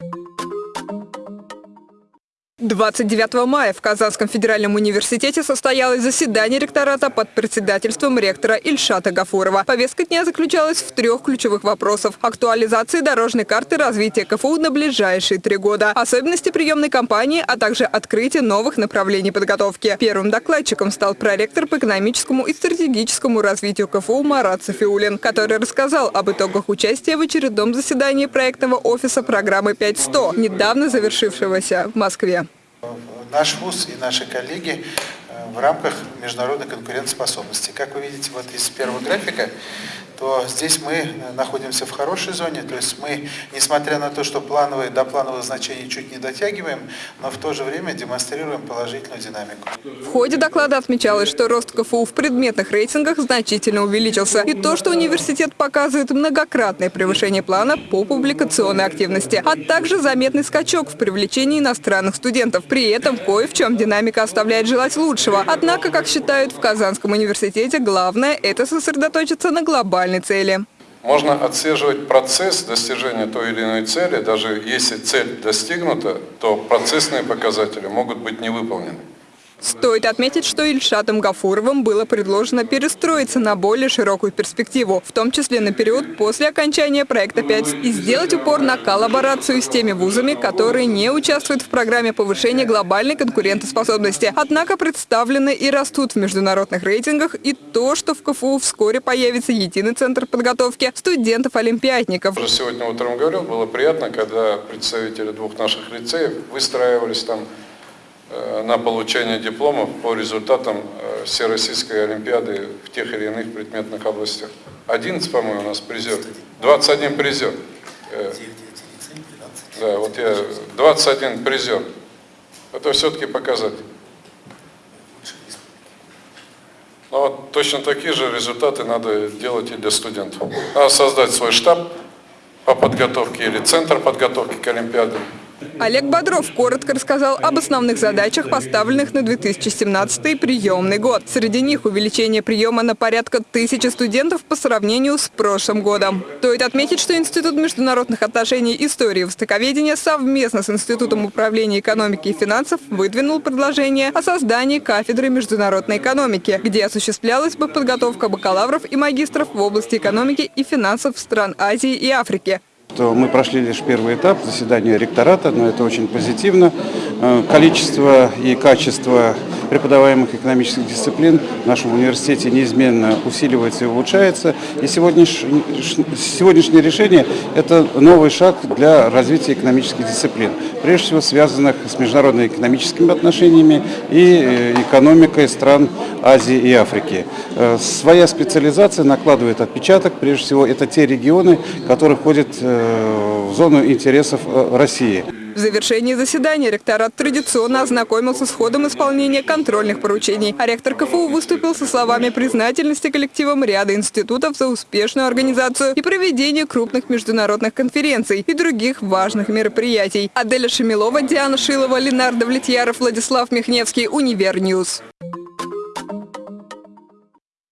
you 29 мая в Казанском федеральном университете состоялось заседание ректората под председательством ректора Ильшата Гафурова. Повестка дня заключалась в трех ключевых вопросах. Актуализации дорожной карты развития КФУ на ближайшие три года, особенности приемной кампании, а также открытие новых направлений подготовки. Первым докладчиком стал проректор по экономическому и стратегическому развитию КФУ Марат Софиулин, который рассказал об итогах участия в очередном заседании проектного офиса программы 5100, недавно завершившегося в Москве. Наш ВУЗ и наши коллеги э, в рамках международной конкурентоспособности. Как вы видите вот из первого графика, то здесь мы э, находимся в хорошей зоне, то есть мы, несмотря на то, что плановые, до плановых значений чуть не дотягиваем, но в то же время демонстрируем положительную динамику. В ходе доклада отмечалось, что рост КФУ в предметных рейтингах значительно увеличился. И то, что университет показывает многократное превышение плана по публикационной активности, а также заметный скачок в привлечении иностранных студентов. При этом кое в чем динамика оставляет желать лучшего. Однако, как считают в Казанском университете, главное – это сосредоточиться на глобальном глобальной цели. Можно отслеживать процесс достижения той или иной цели, даже если цель достигнута, то процессные показатели могут быть не выполнены. Стоит отметить, что Ильшатом Гафуровым было предложено перестроиться на более широкую перспективу, в том числе на период после окончания проекта 5, и сделать упор на коллаборацию с теми вузами, которые не участвуют в программе повышения глобальной конкурентоспособности, однако представлены и растут в международных рейтингах, и то, что в КФУ вскоре появится единый центр подготовки студентов-олимпиадников. Уже сегодня утром говорил, было приятно, когда представители двух наших лицеев выстраивались там на получение дипломов по результатам э, Всероссийской Олимпиады в тех или иных предметных областях. 11, по-моему, у нас призер. 21 призер. Э, да, вот я 21 призер. Это все-таки показатель. Но вот точно такие же результаты надо делать и для студентов. Надо создать свой штаб по подготовке или центр подготовки к Олимпиадам. Олег Бодров коротко рассказал об основных задачах, поставленных на 2017 приемный год. Среди них увеличение приема на порядка тысячи студентов по сравнению с прошлым годом. Стоит отметить, что Институт международных отношений истории и востоковедения совместно с Институтом управления экономики и финансов выдвинул предложение о создании кафедры международной экономики, где осуществлялась бы подготовка бакалавров и магистров в области экономики и финансов стран Азии и Африки что мы прошли лишь первый этап заседания ректората, но это очень позитивно. Э, количество и качество преподаваемых экономических дисциплин в нашем университете неизменно усиливается и улучшается. И сегодняшнее, сегодняшнее решение – это новый шаг для развития экономических дисциплин, прежде всего связанных с международно-экономическими отношениями и э, экономикой стран Азии и Африки. Э, своя специализация накладывает отпечаток, прежде всего это те регионы, которые входят в зону интересов России. В завершении заседания ректорат традиционно ознакомился с ходом исполнения контрольных поручений. А ректор КФУ выступил со словами признательности коллективам ряда институтов за успешную организацию и проведение крупных международных конференций и других важных мероприятий. Аделя Шамилова, Диана Шилова, Ленардо Влетьяров, Владислав Михневский, Univer News.